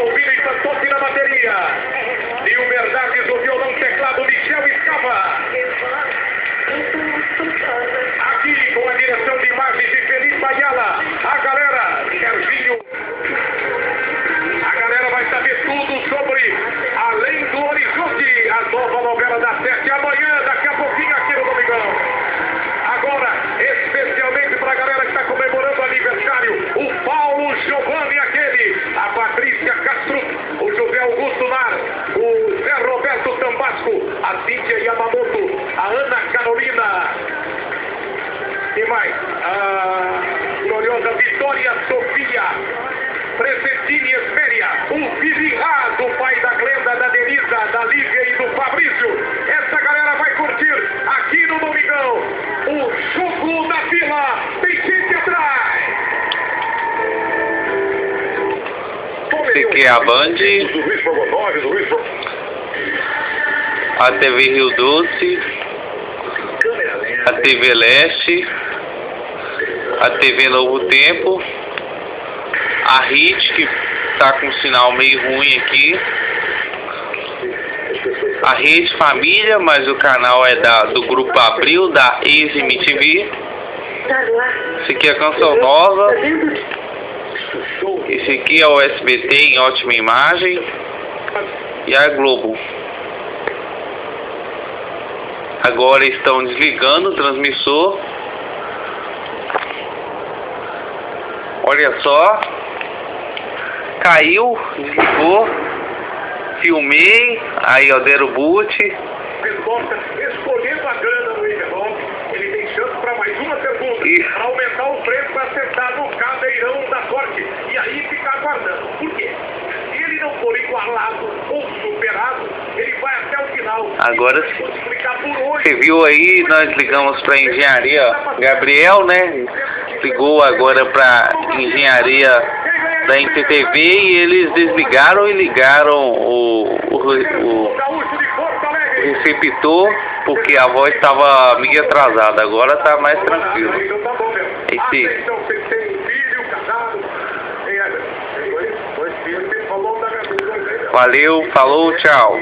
obedience. Augusto Mar, o Zé Roberto Tambasco, a Cíntia Yamamoto, a Ana Carolina. E mais? A Aqui é a Band, a TV Rio Doce, a TV Leste, a TV Novo Tempo, a HIT, que tá com um sinal meio ruim aqui, a Rede Família, mas o canal é da, do Grupo Abril, da ex-MTV. Esse aqui é Canção Nova, esse aqui é o SBT em ótima imagem e a Globo. Agora estão desligando o transmissor. Olha só. Caiu, desligou. Filmei. Aí, ó, deram boot. resposta escolhendo a grana no Para aumentar o preço acertado no cadeirão da sorte. E aí ficar aguardando. Por quê? Se ele não for igualado ou superado, ele vai até o final. Agora E. Você viu aí, nós ligamos para engenharia. Gabriel, né? Ligou agora para engenharia da NTTV e eles desligaram e ligaram o, o, o receptor porque a voz estava meio atrasada. Agora tá mais tranquilo. Esse-. Valeu, falou, tchau.